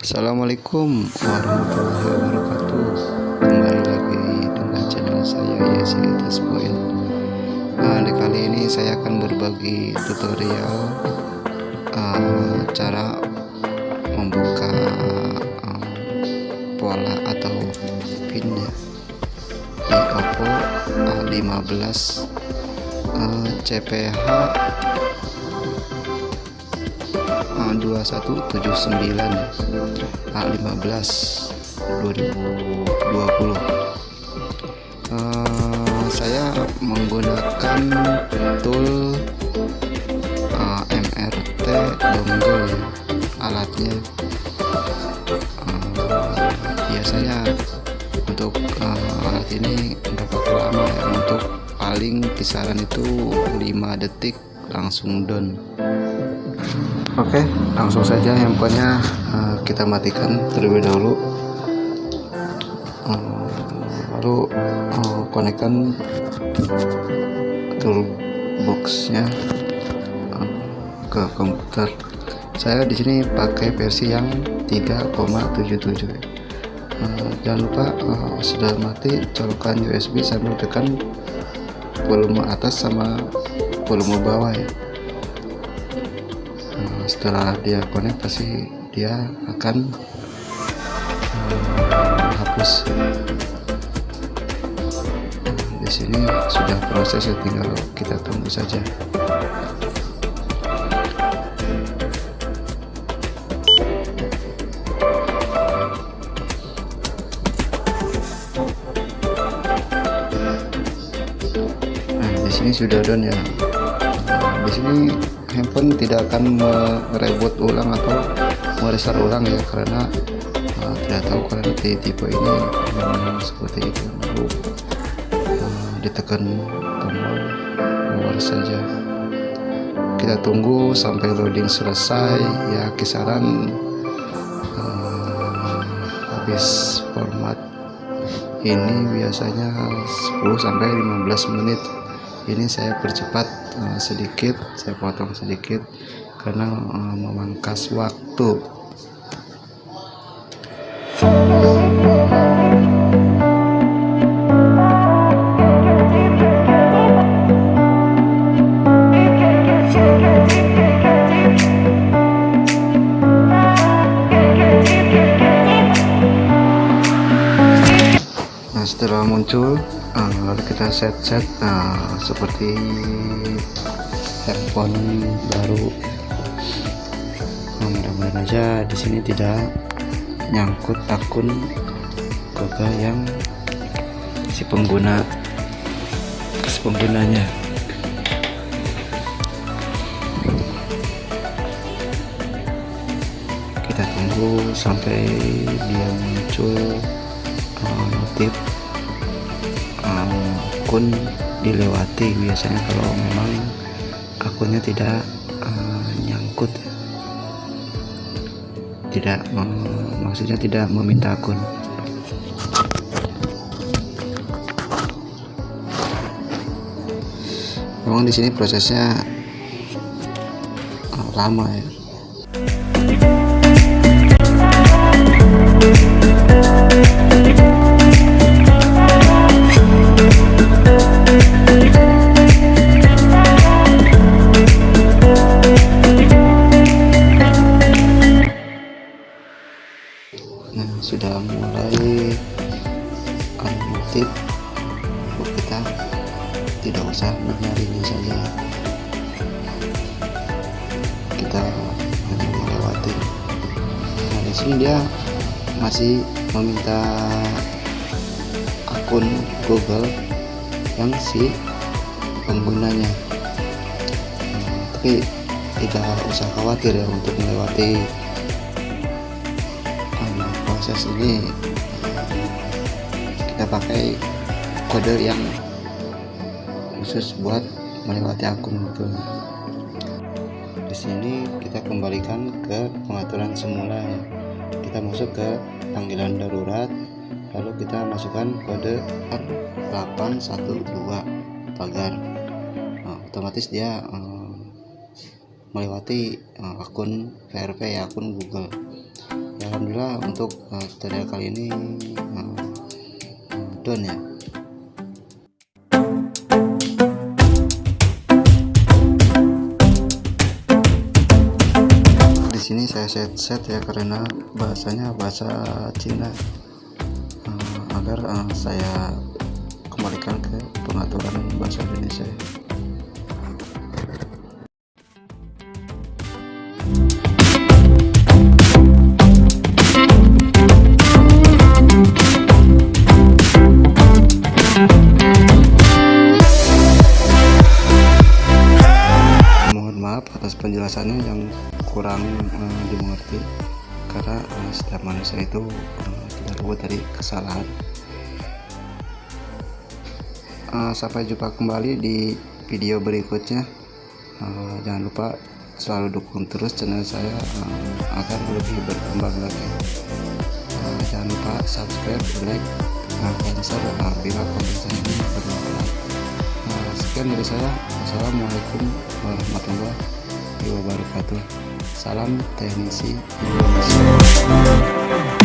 Assalamualaikum warahmatullahi wabarakatuh. Kembali lagi dengan channel saya Yesi Atas Point. Nah, Di kali ini saya akan berbagi tutorial uh, Cara membuka uh, pola atau pin ya Di Oppo A15 uh, CPH 2179 A15 2020 uh, saya menggunakan tool uh, MRT dongle ya, alatnya. Uh, biasanya untuk uh, alat ini pakai lama ya? Untuk paling kisaran itu 5 detik langsung down Oke, langsung saja handphonenya uh, kita matikan terlebih dahulu. Uh, lalu uh, konekkan toolboxnya ke komputer. Saya di sini pakai versi yang 3,77. Uh, jangan lupa uh, sudah mati colokan USB sambil tekan volume atas sama volume bawah ya setelah dia connect pasti dia akan menghapus di sini sudah proses tinggal kita tunggu saja. Nah di sini sudah done ya. Di sini handphone tidak akan mereboot ulang atau merestart ulang ya karena uh, tidak tahu karena di tipe ini memang seperti itu. Lalu uh, ditekan tombol power saja. Kita tunggu sampai loading selesai. Ya kisaran uh, habis format ini biasanya 10 sampai 15 menit ini saya percepat uh, sedikit saya potong sedikit karena uh, memangkas waktu. Nah setelah muncul uh, lalu kita set-set uh, seperti handphone baru. Nah, mudah-mudahan aja di sini tidak nyangkut akun Google yang si pengguna si penggunanya. Kita tunggu sampai dia muncul uh, notif akun dilewati biasanya kalau memang akunnya tidak uh, nyangkut. Tidak uh, maksudnya tidak meminta akun. Memang di sini prosesnya uh, lama ya sudah mulai anomotif kita tidak usah mencarinya saja. Kita hanya melewati. Nah di sini dia masih meminta akun Google yang si penggunanya. Nah, tapi tidak usah khawatir ya untuk melewati proses ini kita pakai kode yang khusus buat melewati akun itu di sini kita kembalikan ke pengaturan semula. Kita masuk ke panggilan darurat lalu kita masukkan kode R812 pagar. Nah, otomatis dia um, melewati uh, akun VRP ya akun Google Alhamdulillah untuk uh, tutorial kali ini uh, done ya. Di sini saya set-set ya karena bahasanya bahasa Cina. Uh, agar uh, saya kembalikan ke pengaturan bahasa Indonesia penjelasannya yang kurang uh, dimengerti. Karena uh, setiap manusia itu uh, tidak luput dari kesalahan. Uh, sampai jumpa kembali di video berikutnya. Uh, jangan lupa selalu dukung terus channel saya uh, agar lebih berkembang lagi. Uh, jangan lupa subscribe like dan share uh, konten saya ini bermanfaat. Uh, sekian dari saya. Wassalamualaikum warahmatullahi wabarakatuh. Salam teknisi Indonesia